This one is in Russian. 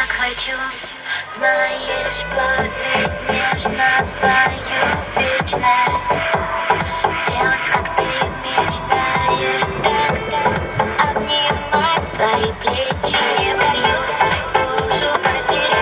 так хочу. Знаешь, плавить нежно твою вечность.